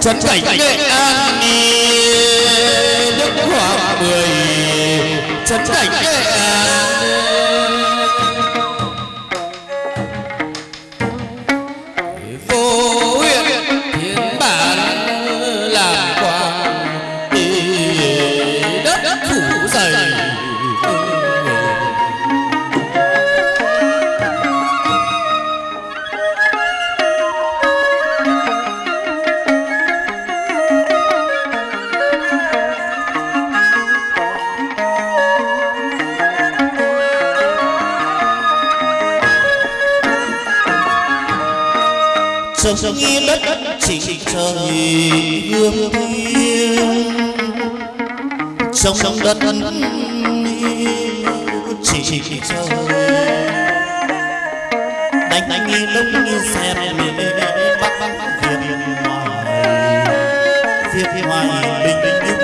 trấn cảnh nghệ an đức hoàng mười chấn cảnh nghệ an. sông nghi đất chính trời hương thiên sông đất chỉ chỉ chờ đánh đánh nghi lúc nghi xem bắc. Bắc. Việt ngoài. Việt ngoài. bình định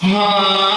Ah.